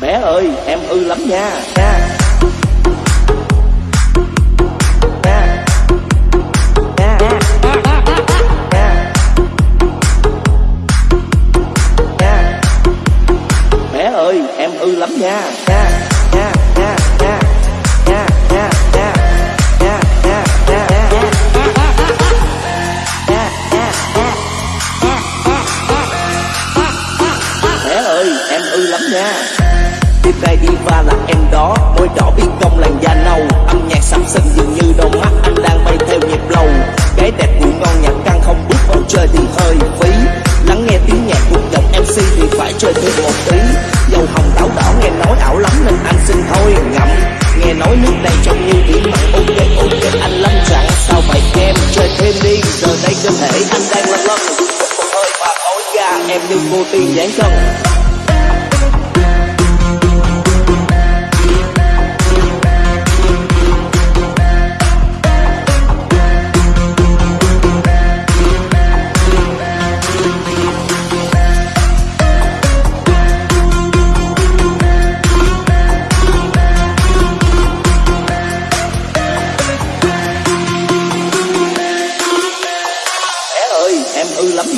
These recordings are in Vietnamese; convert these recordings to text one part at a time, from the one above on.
Bé ơi, em ư lắm nha nha Nha. Nha. Nha. Nha. Bé ơi, em ư lắm nha nha va là em đó. Môi đỏ biên công làn da nâu. Âm nhạc sắm sân dường như đôi mắt anh đang bay theo nhịp lâu Gái đẹp ngủ ngon nhạc căng không bước bầu chơi thì hơi phí. Lắng nghe tiếng nhạc của giọng MC thì phải chơi thêm một tí. Dầu hồng táo đỏ nghe nói ảo lắm nên anh xin thôi, ngậm. Nghe nói nước đây trông như biển mặn ok ok, anh lâm chẳng Sao vậy em? Chơi thêm đi, Giờ đây cơ thể anh đang lăn lân Một hơi và ối ga em như cô tiên dáng chân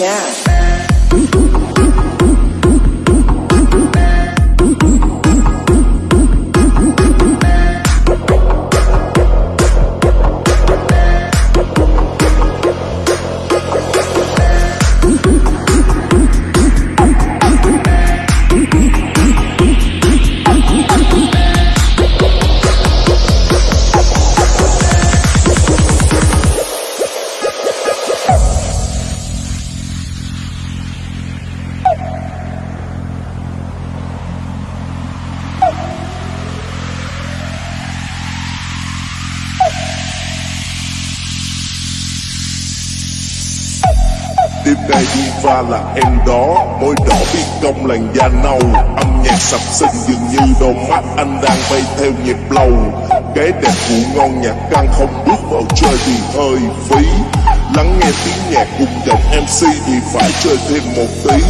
Yeah. Lắm nha đi pha là em đó Môi đỏ biết công làn da nâu. Âm nhạc sập sinh dường như đôi mắt anh đang bay theo nhịp lâu cái đẹp vụ ngon nhạc căng không bước vào chơi thì hơi phí. Lắng nghe tiếng nhạc cùng giọng MC thì phải chơi thêm một tí.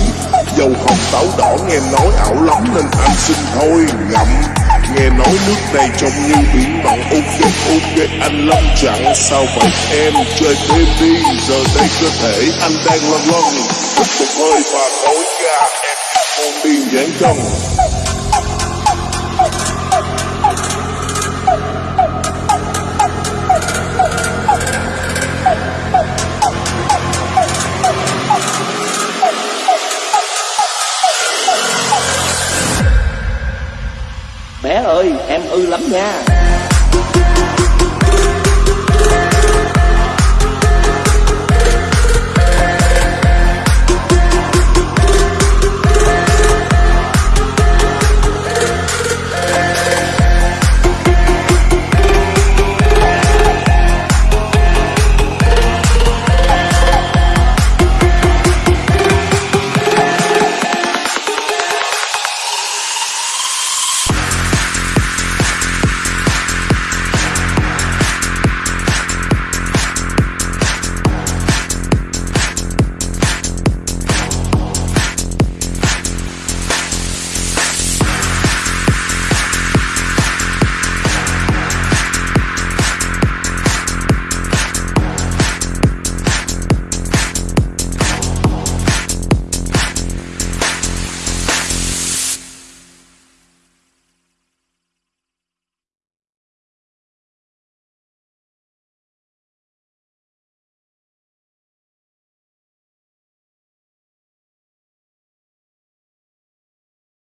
Dầu hồng táo đỏ nghe nói ảo lắm nên anh xin thôi, ngậm. Nghe nói nước này trông như biển mặn ok ok anh lắm chẳng Sao vậy? Em chơi thêm đi Giờ đây cơ thể anh đang lăn lân một hơi và tối ra em con điên dáng trong lắm nha.